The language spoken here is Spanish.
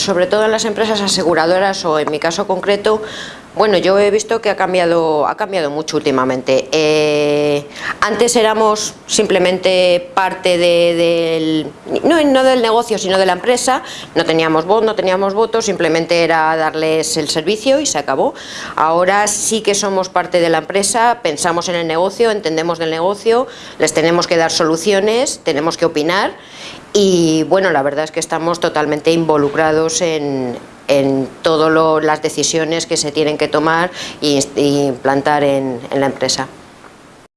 sobre todo en las empresas aseguradoras o en mi caso concreto, bueno, yo he visto que ha cambiado, ha cambiado mucho últimamente. Eh, antes éramos simplemente parte del, no, no, del negocio, sino de la empresa, no teníamos voz, no teníamos votos, simplemente era darles el servicio y se acabó. Ahora sí que somos parte de la empresa, pensamos en el negocio, entendemos del negocio, les tenemos que dar soluciones, tenemos que opinar y bueno, la verdad es que estamos totalmente involucrados en, en todas las decisiones que se tienen que tomar e implantar en la empresa.